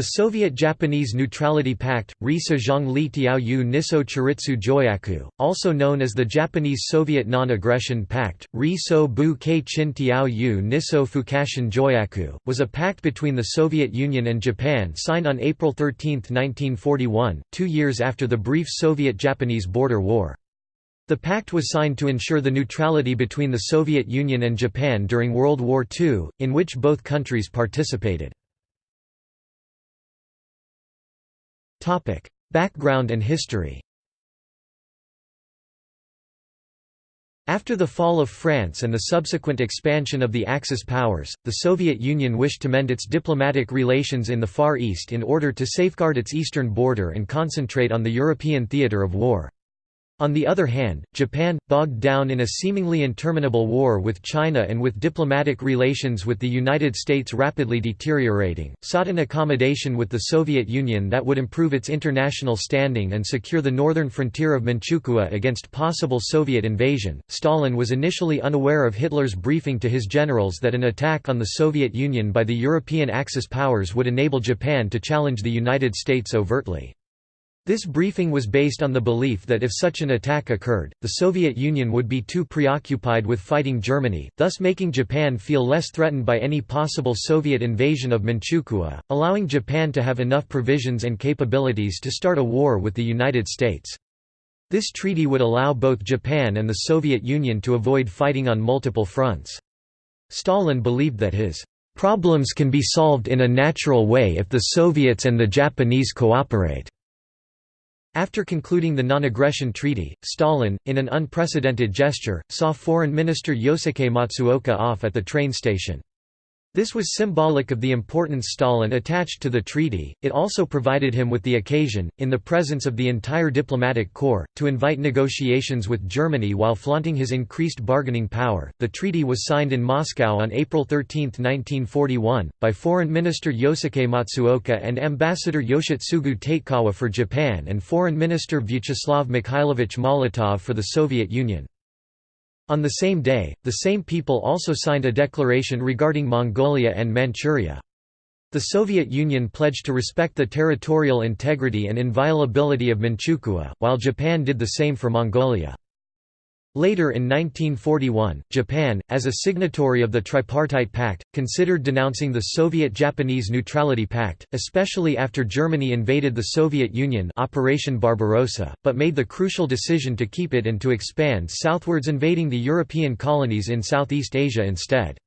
The Soviet-Japanese Neutrality Pact, Risa Zhongli Tiaoyu Niso Chiritsu Joyaku, also known as the Japanese-Soviet Non-Aggression Pact, Riso Bu Kei Chin Tiaoyu Niso Fukashin Joyaku, was a pact between the Soviet Union and Japan signed on April 13, 1941, two years after the brief Soviet-Japanese border war. The pact was signed to ensure the neutrality between the Soviet Union and Japan during World War II, in which both countries participated. Topic: Background and history. After the fall of France and the subsequent expansion of the Axis powers, the Soviet Union wished to mend its diplomatic relations in the Far East in order to safeguard its eastern border and concentrate on the European theatre of war. On the other hand, Japan, bogged down in a seemingly interminable war with China and with diplomatic relations with the United States rapidly deteriorating, sought an accommodation with the Soviet Union that would improve its international standing and secure the northern frontier of Manchukuo against possible Soviet invasion. Stalin was initially unaware of Hitler's briefing to his generals that an attack on the Soviet Union by the European Axis powers would enable Japan to challenge the United States overtly. This briefing was based on the belief that if such an attack occurred, the Soviet Union would be too preoccupied with fighting Germany, thus making Japan feel less threatened by any possible Soviet invasion of Manchukuo, allowing Japan to have enough provisions and capabilities to start a war with the United States. This treaty would allow both Japan and the Soviet Union to avoid fighting on multiple fronts. Stalin believed that his problems can be solved in a natural way if the Soviets and the Japanese cooperate. After concluding the non-aggression treaty, Stalin, in an unprecedented gesture, saw Foreign Minister Yosuke Matsuoka off at the train station. This was symbolic of the importance Stalin attached to the treaty, it also provided him with the occasion, in the presence of the entire diplomatic corps, to invite negotiations with Germany while flaunting his increased bargaining power. The treaty was signed in Moscow on April 13, 1941, by Foreign Minister Yosuke Matsuoka and Ambassador Yoshitsugu Tatekawa for Japan and Foreign Minister Vyacheslav Mikhailovich Molotov for the Soviet Union. On the same day, the same people also signed a declaration regarding Mongolia and Manchuria. The Soviet Union pledged to respect the territorial integrity and inviolability of Manchukuo, while Japan did the same for Mongolia. Later in 1941, Japan, as a signatory of the Tripartite Pact, considered denouncing the Soviet-Japanese Neutrality Pact, especially after Germany invaded the Soviet Union Operation Barbarossa, but made the crucial decision to keep it and to expand southwards invading the European colonies in Southeast Asia instead.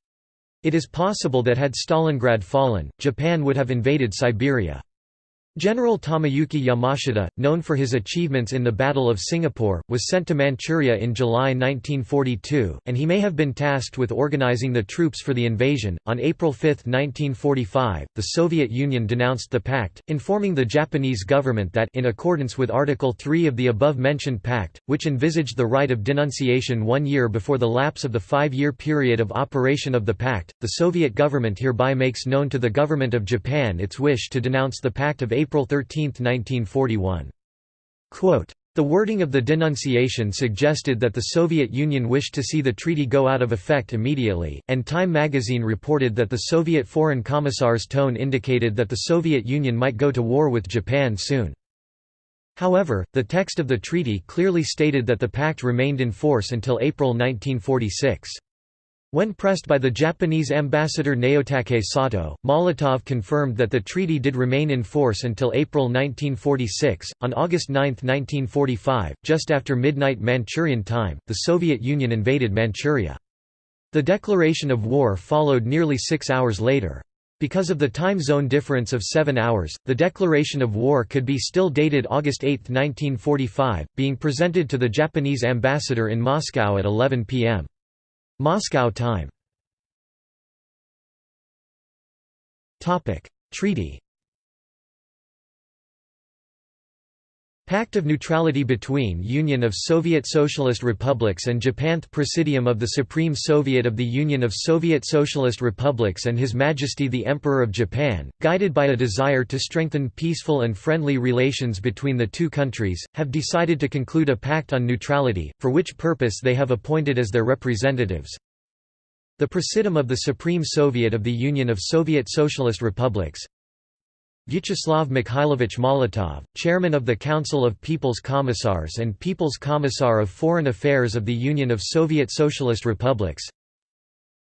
It is possible that had Stalingrad fallen, Japan would have invaded Siberia. General Tomoyuki Yamashita, known for his achievements in the Battle of Singapore, was sent to Manchuria in July 1942, and he may have been tasked with organizing the troops for the invasion. On April 5, 1945, the Soviet Union denounced the pact, informing the Japanese government that in accordance with Article 3 of the above-mentioned pact, which envisaged the right of denunciation one year before the lapse of the five-year period of operation of the pact, the Soviet government hereby makes known to the government of Japan its wish to denounce the Pact of April 13, 1941. Quote, the wording of the denunciation suggested that the Soviet Union wished to see the treaty go out of effect immediately, and Time magazine reported that the Soviet Foreign Commissar's tone indicated that the Soviet Union might go to war with Japan soon. However, the text of the treaty clearly stated that the pact remained in force until April 1946. When pressed by the Japanese ambassador Naotake Sato, Molotov confirmed that the treaty did remain in force until April 1946. On August 9, 1945, just after midnight Manchurian time, the Soviet Union invaded Manchuria. The declaration of war followed nearly six hours later. Because of the time zone difference of seven hours, the declaration of war could be still dated August 8, 1945, being presented to the Japanese ambassador in Moscow at 11 p.m. Moscow time. Topic. Treaty Pact of Neutrality between Union of Soviet Socialist Republics and Japanth Presidium of the Supreme Soviet of the Union of Soviet Socialist Republics and His Majesty the Emperor of Japan, guided by a desire to strengthen peaceful and friendly relations between the two countries, have decided to conclude a pact on neutrality, for which purpose they have appointed as their representatives. The Presidium of the Supreme Soviet of the Union of Soviet Socialist Republics Vyacheslav Mikhailovich Molotov, chairman of the Council of People's Commissars and People's Commissar of Foreign Affairs of the Union of Soviet Socialist Republics.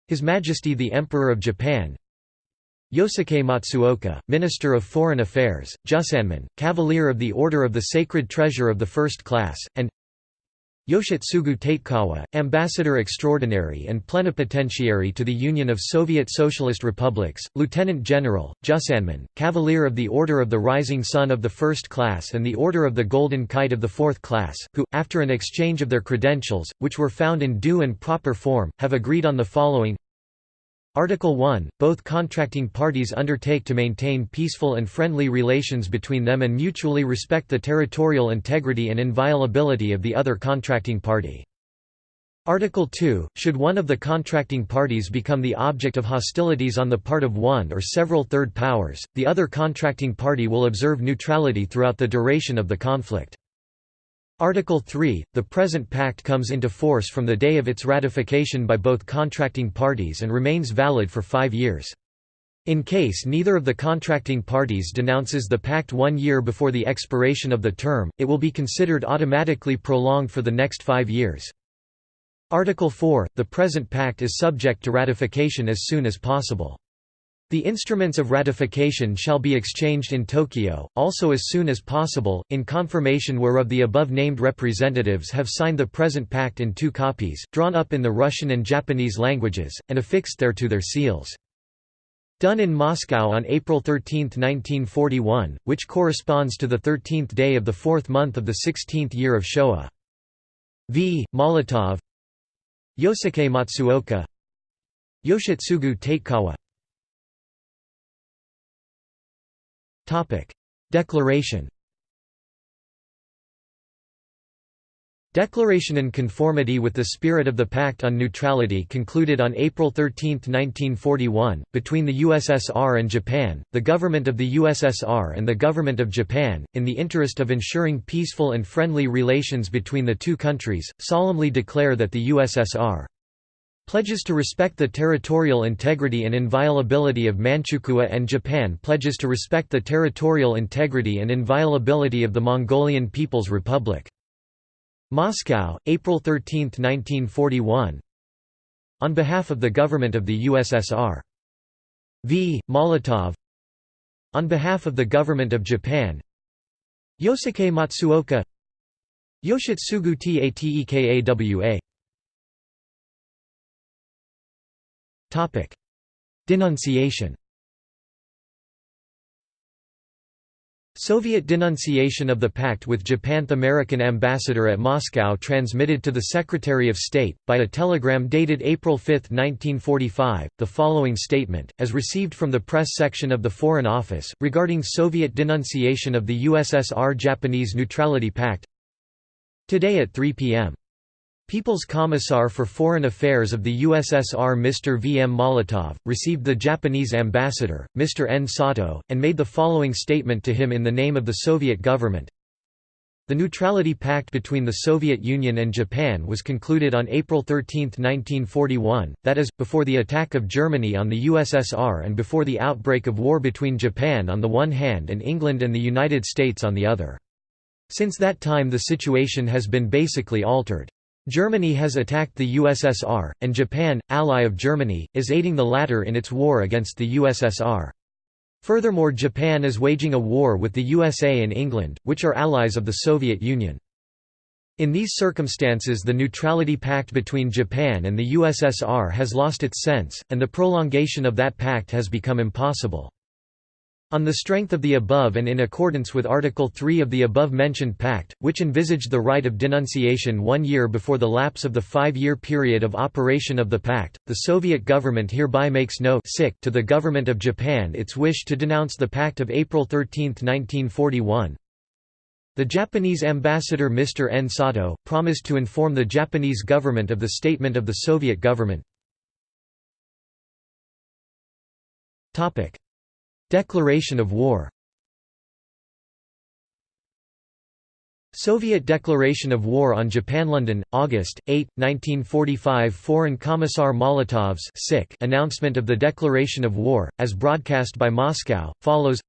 His Majesty the Emperor of Japan. Yosuke Matsuoka, Minister of Foreign Affairs, Jusanmi, Cavalier of the Order of the Sacred Treasure of the First Class, and Yoshitsugu Tatekawa, Ambassador Extraordinary and Plenipotentiary to the Union of Soviet Socialist Republics, Lieutenant General, Jusanmi, Cavalier of the Order of the Rising Sun of the First Class and the Order of the Golden Kite of the Fourth Class, who, after an exchange of their credentials, which were found in due and proper form, have agreed on the following Article 1 – Both contracting parties undertake to maintain peaceful and friendly relations between them and mutually respect the territorial integrity and inviolability of the other contracting party. Article 2 – Should one of the contracting parties become the object of hostilities on the part of one or several third powers, the other contracting party will observe neutrality throughout the duration of the conflict. Article 3 – The present pact comes into force from the day of its ratification by both contracting parties and remains valid for five years. In case neither of the contracting parties denounces the pact one year before the expiration of the term, it will be considered automatically prolonged for the next five years. Article 4 – The present pact is subject to ratification as soon as possible. The instruments of ratification shall be exchanged in Tokyo, also as soon as possible, in confirmation whereof the above-named representatives have signed the present pact in two copies, drawn up in the Russian and Japanese languages, and affixed thereto their seals. Done in Moscow on April 13, 1941, which corresponds to the 13th day of the fourth month of the 16th year of Showa. V. Molotov Yosuke Matsuoka Yoshitsugu Tatekawa Declaration Declaration in conformity with the spirit of the Pact on Neutrality concluded on April 13, 1941, between the USSR and Japan, the Government of the USSR and the Government of Japan, in the interest of ensuring peaceful and friendly relations between the two countries, solemnly declare that the USSR Pledges to respect the territorial integrity and inviolability of Manchukuo and Japan pledges to respect the territorial integrity and inviolability of the Mongolian People's Republic. Moscow, April 13, 1941 On behalf of the Government of the USSR. V. Molotov On behalf of the Government of Japan Yosuke Matsuoka Yoshitsugu Tatekawa Denunciation. Soviet denunciation of the pact with Japan. The American ambassador at Moscow transmitted to the Secretary of State, by a telegram dated April 5, 1945, the following statement, as received from the press section of the Foreign Office, regarding Soviet denunciation of the USSR-Japanese Neutrality Pact. Today at 3 p.m. People's Commissar for Foreign Affairs of the USSR Mr. V. M. Molotov, received the Japanese ambassador, Mr. N. Sato, and made the following statement to him in the name of the Soviet government. The Neutrality Pact between the Soviet Union and Japan was concluded on April 13, 1941, that is, before the attack of Germany on the USSR and before the outbreak of war between Japan on the one hand and England and the United States on the other. Since that time the situation has been basically altered. Germany has attacked the USSR, and Japan, ally of Germany, is aiding the latter in its war against the USSR. Furthermore Japan is waging a war with the USA and England, which are allies of the Soviet Union. In these circumstances the neutrality pact between Japan and the USSR has lost its sense, and the prolongation of that pact has become impossible. On the strength of the above and in accordance with Article 3 of the above-mentioned pact, which envisaged the right of denunciation one year before the lapse of the five-year period of operation of the pact, the Soviet government hereby makes no to the government of Japan its wish to denounce the pact of April 13, 1941. The Japanese ambassador Mr. N. Sato, promised to inform the Japanese government of the statement of the Soviet government. Declaration of war Soviet declaration of war on Japan London, August, 8, 1945 Foreign Commissar Molotov's sick announcement of the declaration of war, as broadcast by Moscow, follows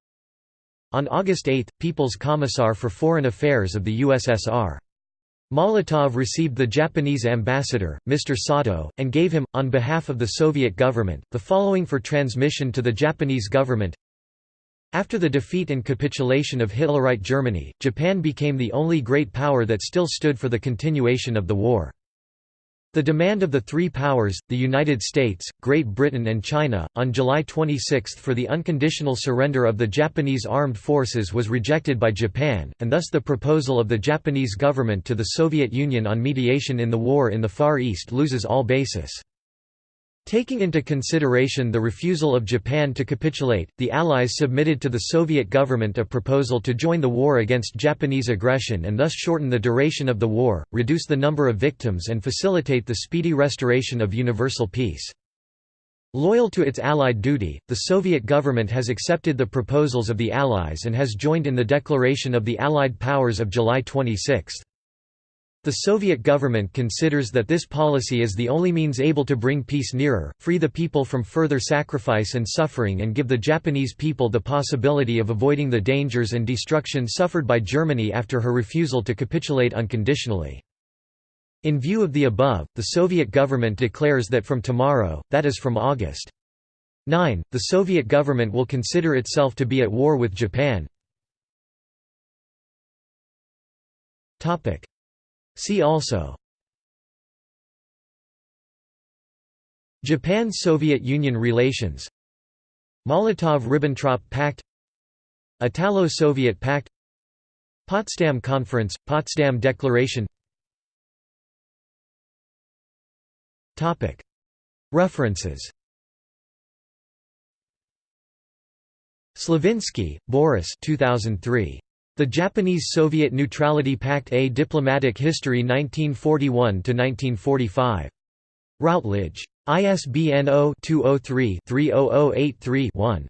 On August 8, People's Commissar for Foreign Affairs of the USSR. Molotov received the Japanese ambassador, Mr. Sato, and gave him, on behalf of the Soviet government, the following for transmission to the Japanese government After the defeat and capitulation of Hitlerite Germany, Japan became the only great power that still stood for the continuation of the war. The demand of the three powers, the United States, Great Britain and China, on July 26 for the unconditional surrender of the Japanese armed forces was rejected by Japan, and thus the proposal of the Japanese government to the Soviet Union on mediation in the war in the Far East loses all basis. Taking into consideration the refusal of Japan to capitulate, the Allies submitted to the Soviet government a proposal to join the war against Japanese aggression and thus shorten the duration of the war, reduce the number of victims and facilitate the speedy restoration of universal peace. Loyal to its Allied duty, the Soviet government has accepted the proposals of the Allies and has joined in the declaration of the Allied powers of July 26. The Soviet government considers that this policy is the only means able to bring peace nearer, free the people from further sacrifice and suffering and give the Japanese people the possibility of avoiding the dangers and destruction suffered by Germany after her refusal to capitulate unconditionally. In view of the above, the Soviet government declares that from tomorrow, that is from August 9, the Soviet government will consider itself to be at war with Japan. See also Japan–Soviet Union relations Molotov–Ribbentrop Pact Italo-Soviet Pact Potsdam Conference, Potsdam Declaration References Slavinsky, Boris 2003. The Japanese-Soviet Neutrality Pact A Diplomatic History 1941–1945. Routledge. ISBN 0-203-30083-1.